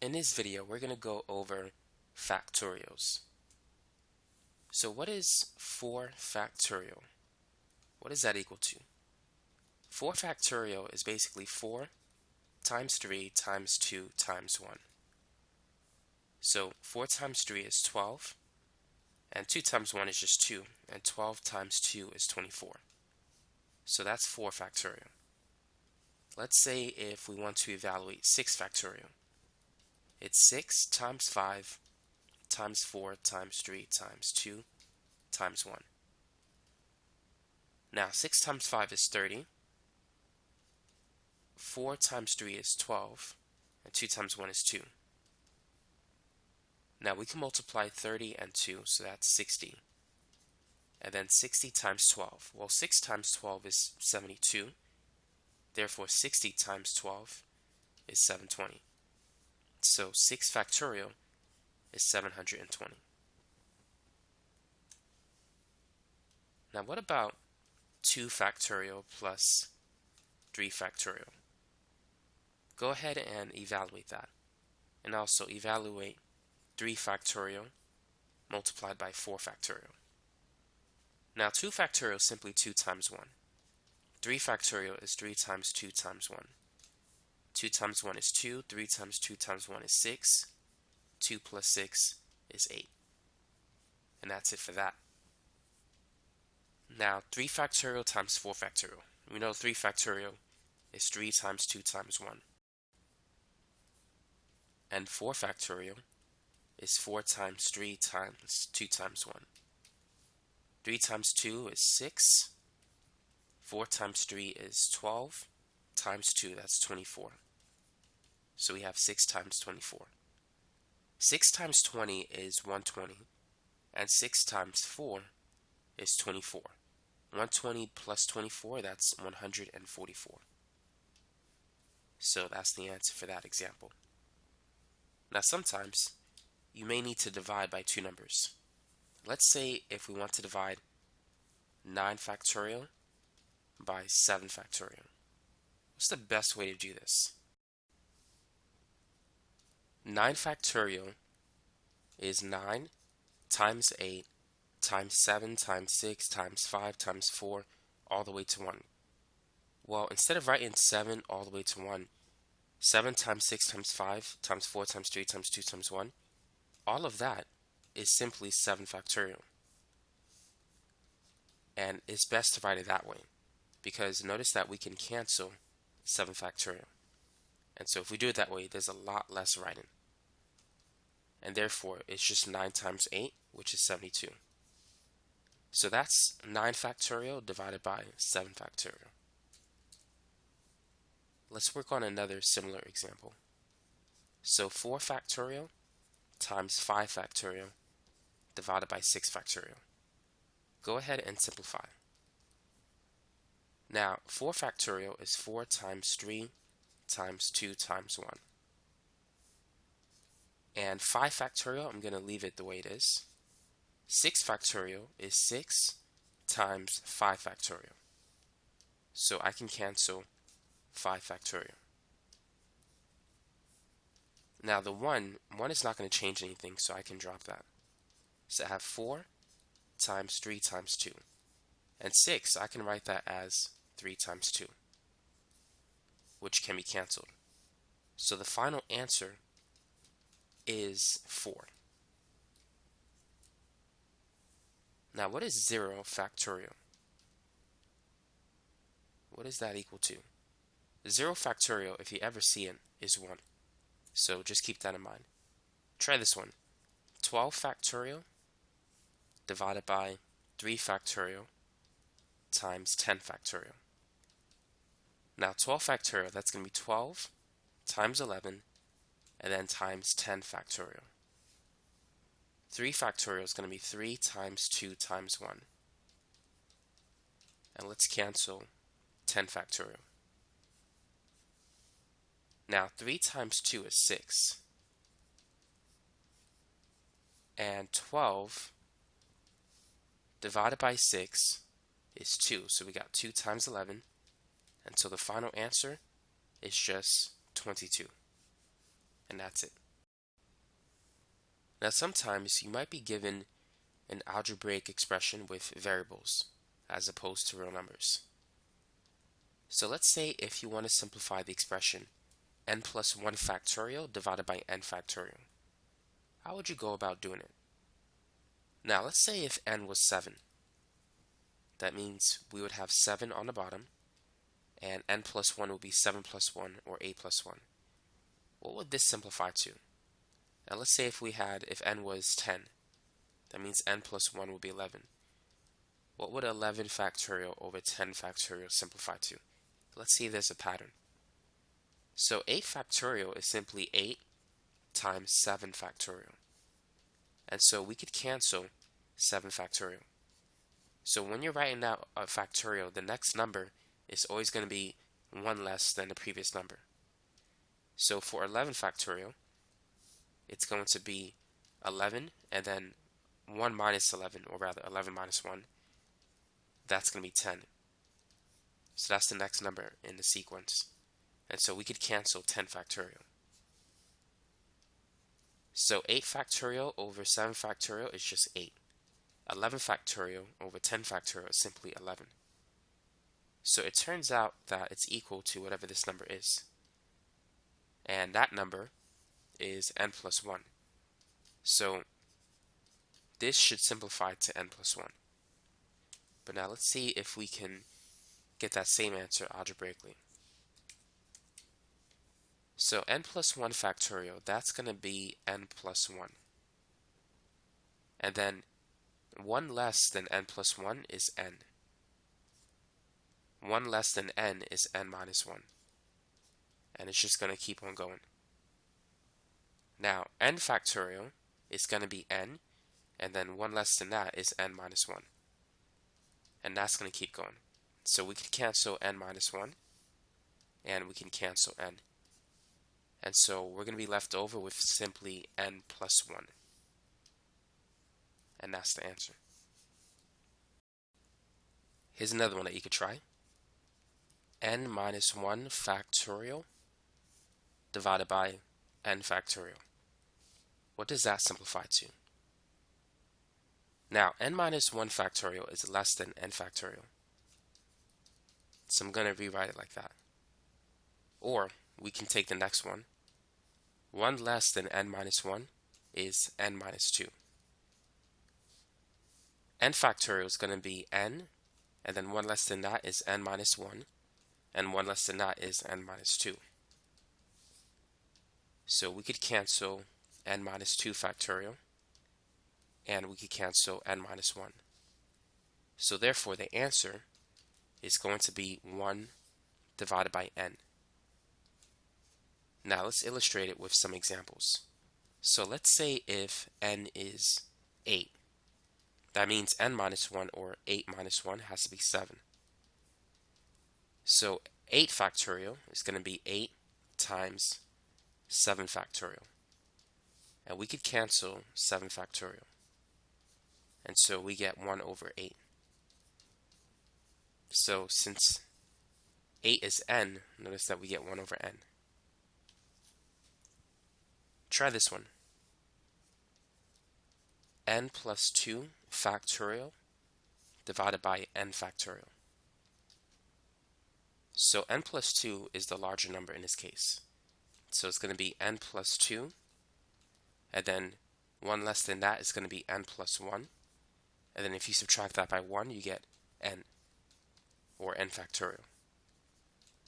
In this video, we're going to go over factorials. So what is 4 factorial? What is that equal to? 4 factorial is basically 4 times 3 times 2 times 1. So 4 times 3 is 12, and 2 times 1 is just 2, and 12 times 2 is 24. So that's 4 factorial. Let's say if we want to evaluate 6 factorial. It's 6 times 5 times 4 times 3 times 2 times 1. Now 6 times 5 is 30. 4 times 3 is 12. And 2 times 1 is 2. Now we can multiply 30 and 2, so that's 60. And then 60 times 12. Well, 6 times 12 is 72. Therefore, 60 times 12 is 720. So 6 factorial is 720. Now what about 2 factorial plus 3 factorial? Go ahead and evaluate that. And also evaluate 3 factorial multiplied by 4 factorial. Now 2 factorial is simply 2 times 1. 3 factorial is 3 times 2 times 1. 2 times 1 is 2, 3 times 2 times 1 is 6, 2 plus 6 is 8. And that's it for that. Now 3 factorial times 4 factorial. We know 3 factorial is 3 times 2 times 1. And 4 factorial is 4 times 3 times 2 times 1. 3 times 2 is 6. 4 times 3 is 12 times 2, that's 24. So we have 6 times 24. 6 times 20 is 120, and 6 times 4 is 24. 120 plus 24, that's 144. So that's the answer for that example. Now sometimes you may need to divide by two numbers. Let's say if we want to divide 9 factorial by 7 factorial. What's the best way to do this? 9 factorial is 9 times 8 times 7 times 6 times 5 times 4 all the way to 1. Well, instead of writing 7 all the way to 1, 7 times 6 times 5 times 4 times 3 times 2 times 1, all of that is simply 7 factorial. And it's best to write it that way because notice that we can cancel 7 factorial. And so if we do it that way, there's a lot less writing. And therefore, it's just 9 times 8, which is 72. So that's 9 factorial divided by 7 factorial. Let's work on another similar example. So 4 factorial times 5 factorial divided by 6 factorial. Go ahead and simplify. Now, 4 factorial is 4 times 3 times 2 times 1. And 5 factorial, I'm going to leave it the way it is. 6 factorial is 6 times 5 factorial. So I can cancel 5 factorial. Now the 1, 1 is not going to change anything, so I can drop that. So I have 4 times 3 times 2. And 6, I can write that as 3 times 2, which can be canceled. So the final answer is 4. Now what is 0 factorial? What is that equal to? 0 factorial, if you ever see it, is 1. So just keep that in mind. Try this one. 12 factorial divided by 3 factorial times 10 factorial. Now 12 factorial, that's going to be 12 times 11 and then times 10 factorial. 3 factorial is going to be 3 times 2 times 1. And let's cancel 10 factorial. Now 3 times 2 is 6. And 12 divided by 6 is 2. So we got 2 times 11. And so the final answer is just 22. And that's it. Now sometimes you might be given an algebraic expression with variables as opposed to real numbers. So let's say if you want to simplify the expression n plus 1 factorial divided by n factorial. How would you go about doing it? Now let's say if n was 7. That means we would have 7 on the bottom and n plus 1 would be 7 plus 1 or 8 plus 1. What would this simplify to? Now let's say if we had, if n was 10, that means n plus 1 would be 11. What would 11 factorial over 10 factorial simplify to? Let's see if there's a pattern. So 8 factorial is simply 8 times 7 factorial. And so we could cancel 7 factorial. So when you're writing out a factorial, the next number is always going to be 1 less than the previous number. So for 11 factorial, it's going to be 11 and then 1 minus 11, or rather 11 minus 1, that's going to be 10. So that's the next number in the sequence. And so we could cancel 10 factorial. So 8 factorial over 7 factorial is just 8. 11 factorial over 10 factorial is simply 11. So it turns out that it's equal to whatever this number is. And that number is n plus 1. So this should simplify to n plus 1. But now let's see if we can get that same answer algebraically. So n plus 1 factorial, that's going to be n plus 1. And then 1 less than n plus 1 is n. 1 less than n is n minus 1. And it's just going to keep on going. Now, n factorial is going to be n, and then 1 less than that is n minus 1. And that's going to keep going. So we can cancel n minus 1, and we can cancel n. And so we're going to be left over with simply n plus 1. And that's the answer. Here's another one that you could try. N minus 1 factorial divided by n factorial. What does that simplify to? Now, n minus 1 factorial is less than n factorial. So I'm going to rewrite it like that. Or we can take the next one. 1 less than n minus 1 is n minus 2. n factorial is going to be n, and then 1 less than that is n minus 1, and 1 less than that is n minus 2. So we could cancel n minus 2 factorial, and we could cancel n minus 1. So therefore the answer is going to be 1 divided by n. Now let's illustrate it with some examples. So let's say if n is 8. That means n minus 1 or 8 minus 1 has to be 7. So 8 factorial is going to be 8 times 7 factorial. And we could cancel 7 factorial. And so we get 1 over 8. So since 8 is n, notice that we get 1 over n. Try this one. n plus 2 factorial divided by n factorial. So n plus 2 is the larger number in this case. So it's going to be n plus 2, and then 1 less than that is going to be n plus 1. And then if you subtract that by 1, you get n or n factorial.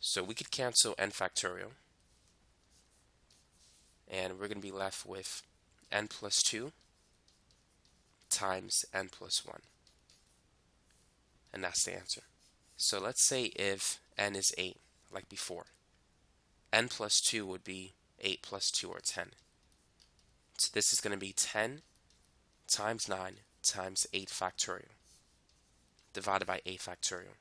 So we could cancel n factorial. And we're going to be left with n plus 2 times n plus 1. And that's the answer. So let's say if n is 8, like before. n plus 2 would be 8 plus 2, or 10. So this is going to be 10 times 9 times 8 factorial divided by 8 factorial.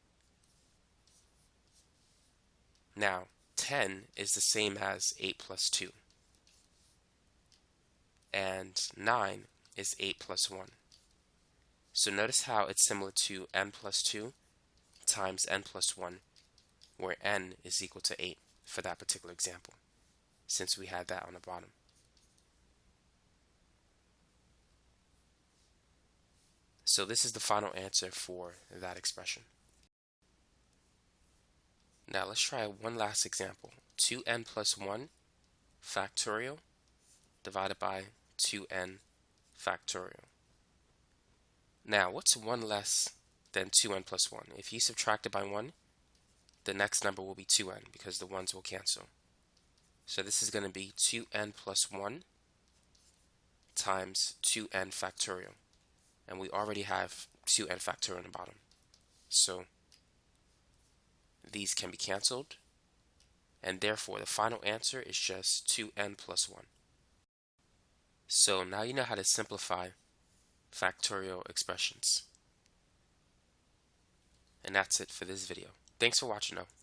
Now, 10 is the same as 8 plus 2. And 9 is 8 plus 1. So notice how it's similar to n plus 2 times n plus 1, where n is equal to 8 for that particular example, since we had that on the bottom. So this is the final answer for that expression. Now let's try one last example. 2n plus 1 factorial divided by 2n factorial. Now, what's 1 less than 2n plus 1? If you subtract it by 1, the next number will be 2n because the 1's will cancel. So this is going to be 2n plus 1 times 2n factorial. And we already have 2n factorial in the bottom. So these can be canceled. And therefore, the final answer is just 2n plus 1. So now you know how to simplify factorial expressions. And that's it for this video. Thanks for watching though.